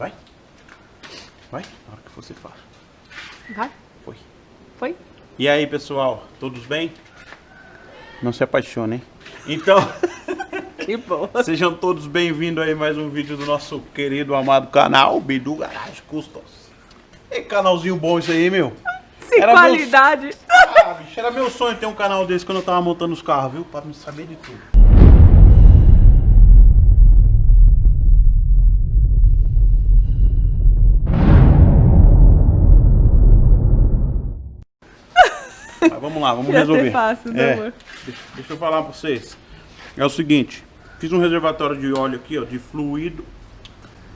Vai. Vai, na hora que você fala. Vai? Foi. Foi? E aí, pessoal, todos bem? Não se apaixonem. Então, Que bom. sejam todos bem-vindos aí a mais um vídeo do nosso querido amado canal Bidu Garage Customs. E canalzinho bom isso aí, meu. Sem Era qualidade. Ah, bicho, era meu sonho ter um canal desse quando eu tava montando os carros, viu? Pra me saber de tudo. Mas vamos lá, vamos resolver. fácil, né, É, amor? deixa, deixa eu falar pra vocês. É o seguinte, fiz um reservatório de óleo aqui, ó, de fluido.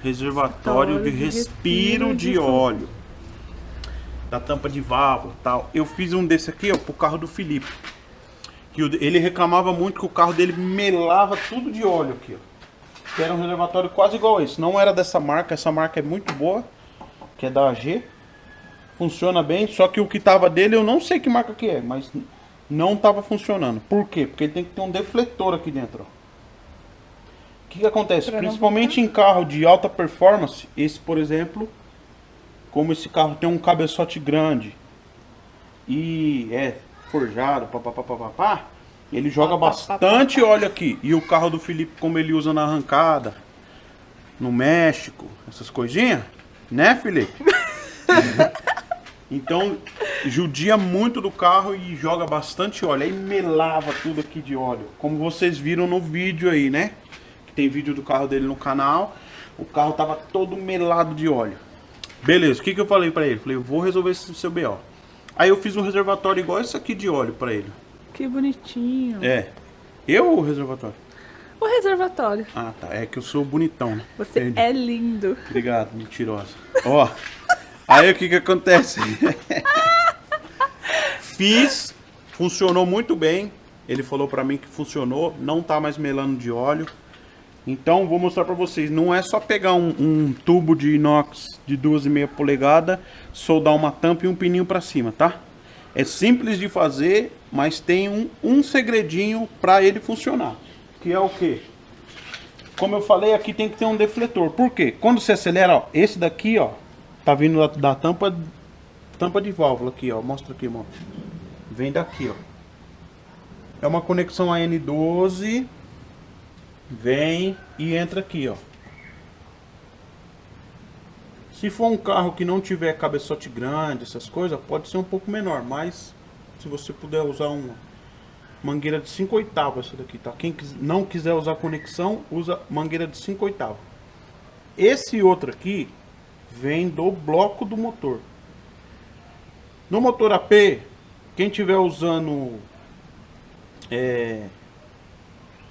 Reservatório de, de respiro, respiro de, de óleo. Da tampa de válvula e tal. Eu fiz um desse aqui, ó, pro carro do Felipe. Que ele reclamava muito que o carro dele melava tudo de óleo aqui, ó. Que era um reservatório quase igual esse. Não era dessa marca, essa marca é muito boa. Que é da AG. Funciona bem, só que o que tava dele eu não sei que marca que é, mas não tava funcionando. Por quê? Porque ele tem que ter um defletor aqui dentro, ó. O que, que acontece? Principalmente em carro de alta performance, esse por exemplo, como esse carro tem um cabeçote grande e é forjado, papapá, ele joga bastante óleo aqui. E o carro do Felipe, como ele usa na arrancada, no México, essas coisinhas, né, Felipe? Então, judia muito do carro e joga bastante óleo. Aí melava tudo aqui de óleo. Como vocês viram no vídeo aí, né? Que tem vídeo do carro dele no canal. O carro tava todo melado de óleo. Beleza, o que, que eu falei pra ele? Falei, eu vou resolver esse seu BO. Aí eu fiz um reservatório igual esse aqui de óleo pra ele. Que bonitinho. É. Eu ou o reservatório? O reservatório. Ah, tá. É que eu sou bonitão, né? Você Entendi. é lindo. Obrigado, mentirosa. Ó, aí o que que acontece? Fiz, funcionou muito bem. Ele falou pra mim que funcionou, não tá mais melando de óleo. Então vou mostrar pra vocês, não é só pegar um, um tubo de inox de 2,5 polegada, soldar uma tampa e um pininho pra cima, tá? É simples de fazer, mas tem um, um segredinho pra ele funcionar. Que é o quê? Como eu falei, aqui tem que ter um defletor. Por quê? Quando você acelera, ó, esse daqui, ó, tá vindo da, da tampa, tampa de válvula aqui, ó. Mostra aqui, irmão. Vem daqui, ó. É uma conexão AN12. Vem e entra aqui, ó. Se for um carro que não tiver cabeçote grande, essas coisas, pode ser um pouco menor, mas se você puder usar uma mangueira de 5 oitavos essa daqui, tá? Quem não quiser usar conexão, usa mangueira de 5 oitavos. Esse outro aqui vem do bloco do motor. No motor AP, quem tiver usando é,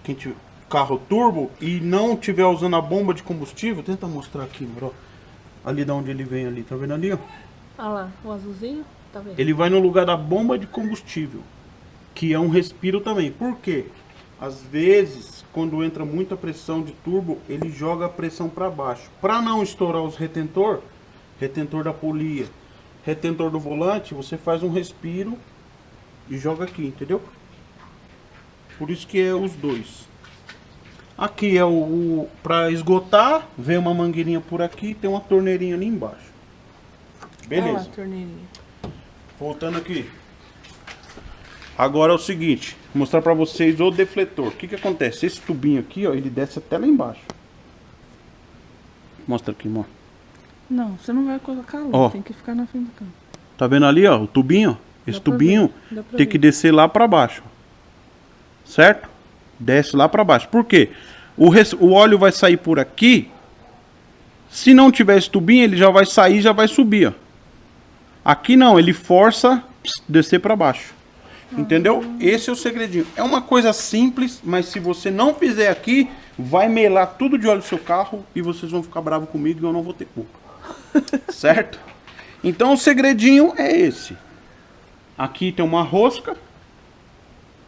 quem tiver carro turbo e não tiver usando a bomba de combustível, tenta mostrar aqui, bro. Ali da onde ele vem ali, tá vendo ali, ó? Olha lá, o azulzinho. Tá vendo? Ele vai no lugar da bomba de combustível, que é um respiro também. Por quê? Às vezes, quando entra muita pressão de turbo, ele joga a pressão para baixo. Para não estourar os retentor, retentor da polia, retentor do volante, você faz um respiro e joga aqui, entendeu? Por isso que é os dois. Aqui é o, o para esgotar, vem uma mangueirinha por aqui, e tem uma torneirinha ali embaixo. Beleza. a torneirinha. Voltando aqui. Agora é o seguinte, vou mostrar pra vocês o defletor. O que que acontece? Esse tubinho aqui, ó, ele desce até lá embaixo. Mostra aqui, irmão. Não, você não vai colocar lá. Ó. Tem que ficar na frente do campo. Tá vendo ali, ó, o tubinho? Esse Dá tubinho tem ver. que descer lá pra baixo. Certo? Desce lá pra baixo. Por quê? O, res- o óleo vai sair por aqui. Se não tiver esse tubinho, ele já vai sair, já vai subir, ó. Aqui não, ele força ps, descer pra baixo. Entendeu? Esse é o segredinho. É uma coisa simples, mas se você não fizer aqui, vai melar tudo de óleo do seu carro e vocês vão ficar bravos comigo e eu não vou ter culpa. certo? Então o segredinho é esse. Aqui tem uma rosca.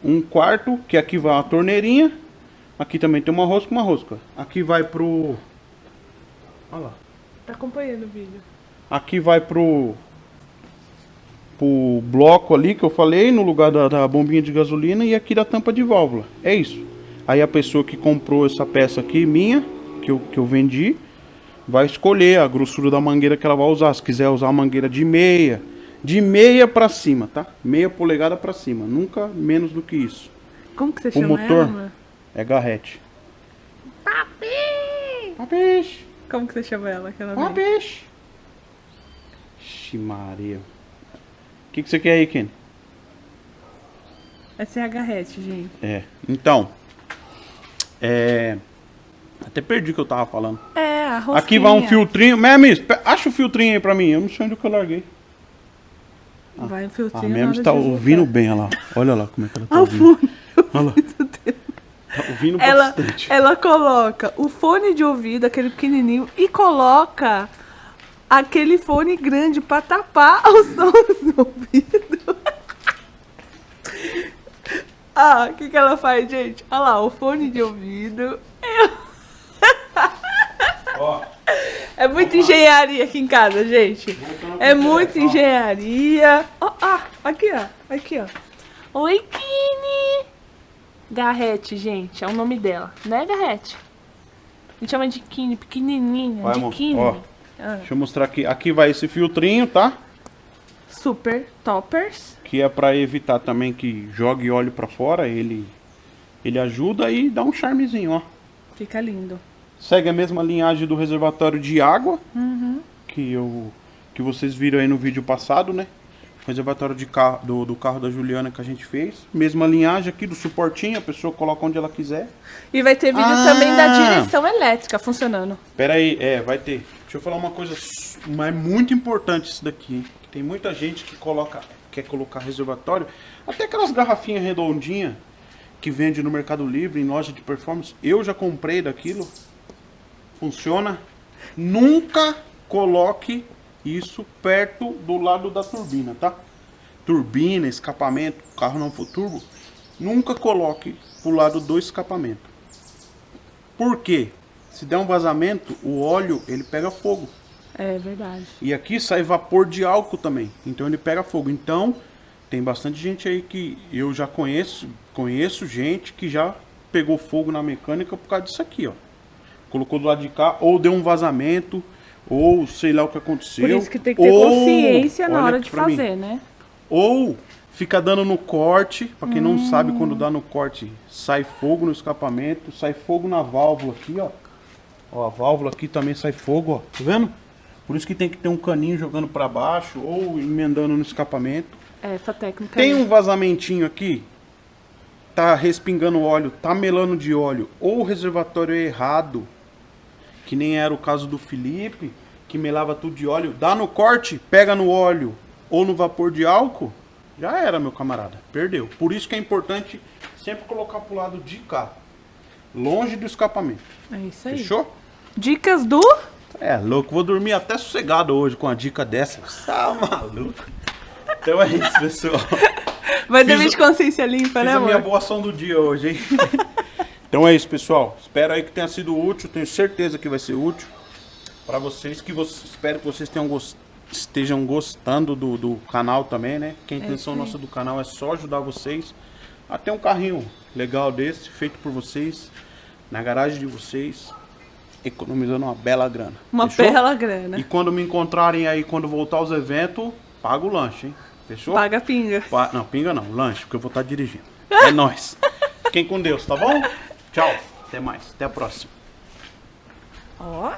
Um quarto, que aqui vai a torneirinha. Aqui também tem uma rosca, uma rosca. Aqui vai pro... Olha lá. Tá acompanhando o vídeo. Aqui vai pro pro bloco ali que eu falei, no lugar da, da bombinha de gasolina e aqui da tampa de válvula. É isso. Aí a pessoa que comprou essa peça aqui, minha, que eu, que eu vendi, vai escolher a grossura da mangueira que ela vai usar. Se quiser usar a mangueira de meia, de meia pra cima, tá? Meia polegada pra cima, nunca menos do que isso. Como que você O chama motor? ela? É garrete. Papi! Papiche, Como que você chama ela? Que ela vem? papiche. Ixi Maria. O que, que você quer aí, Ken? Essa é a garrete, gente. É, então. É. Até perdi o que eu tava falando. É, a rosquinha. Aqui vai um filtrinho. Memis, pe- acha o filtrinho aí pra mim. Eu não sei onde que eu larguei. Vai um A filtrinho Memis hora tá ouvindo bem, olha lá. Olha lá como é que ela tá Ah, o ouvindo. fone. Olha lá. Tá ouvindo Ela, bastante. ela coloca o fone de ouvido, aquele pequenininho, e coloca aquele fone grande pra tapar sons do ouvido. ah, o que, que ela faz, gente? Olha lá, o fone de ouvido. Ó, É muita engenharia aqui em casa, gente. É muita engenharia. Ó, ah, aqui, ó. Aqui, ó. Oi, Kine. Garrete, gente. É o nome dela. Né, Garrete? A gente chama de Kine, pequenininha. Vai, de. Ó. Ah, Deixa eu mostrar aqui. Aqui vai esse filtrinho, tá? Super toppers. Que é pra evitar também que jogue óleo pra fora. Ele, ele ajuda e dá um charmezinho, ó. Fica lindo. Segue a mesma linhagem do reservatório de água Uhum. que eu que vocês viram aí no vídeo passado, né? Reservatório de carro, do, do carro da Juliana que a gente fez. Mesma linhagem aqui do suportinho, a pessoa coloca onde ela quiser. E vai ter vídeo Ah! também da direção elétrica funcionando. Pera aí, é, vai ter. Deixa eu falar uma coisa, mas muito importante isso daqui, hein? Tem muita gente que coloca, quer colocar reservatório, até aquelas garrafinhas redondinhas que vende no Mercado Livre, em loja de performance. Eu já comprei daquilo. Funciona. Nunca coloque isso perto do lado da turbina, tá? Turbina, escapamento, carro não for turbo, nunca coloque pro lado do escapamento. Por quê? Se der um vazamento, o óleo ele pega fogo. É verdade. E aqui sai vapor de álcool também. Então ele pega fogo. Então, tem bastante gente aí que eu já conheço, conheço gente que já pegou fogo na mecânica por causa disso aqui, ó. Colocou do lado de cá, ou deu um vazamento, ou sei lá o que aconteceu. Por isso que tem que ter ou- consciência na hora de pra mim. fazer, né? Ou fica dando no corte, pra quem Hum. não sabe quando dá no corte, sai fogo no escapamento, sai fogo na válvula aqui, ó. Ó, a válvula aqui também sai fogo, ó. Tá vendo? Por isso que tem que ter um caninho jogando pra baixo ou emendando no escapamento. É, essa técnica. Tem um vazamentinho aqui, tá respingando óleo, tá melando de óleo, ou o reservatório é errado, que nem era o caso do Felipe, que melava tudo de óleo, dá no corte, pega no óleo ou no vapor de álcool, já era, meu camarada, perdeu. Por isso que é importante sempre colocar pro lado de cá, longe do escapamento. É isso aí. Fechou? Dicas do. É, louco, vou dormir até sossegado hoje com a dica dessa. Tá maluco? Então é isso, pessoal. Vai Fiz dormir de consciência limpa, Fiz né, a minha amor? boa ação do dia hoje, hein? então é isso, pessoal. Espero aí que tenha sido útil. Tenho certeza que vai ser útil para vocês. Que vocês espero que vocês tenham estejam gostando do, do canal também, né? Que a intenção isso aí. nossa do canal é só ajudar vocês a ter um carrinho legal desse, feito por vocês, na garagem de vocês, economizando uma bela grana. Uma Fechou? bela grana. E quando me encontrarem aí, quando voltar aos eventos, paga o lanche, hein? Fechou? Paga pinga. Pa- Não, pinga não, lanche, porque eu vou estar dirigindo. É nóis. Fiquem com Deus, tá bom? Tchau. Até mais. Até a próxima. Ó.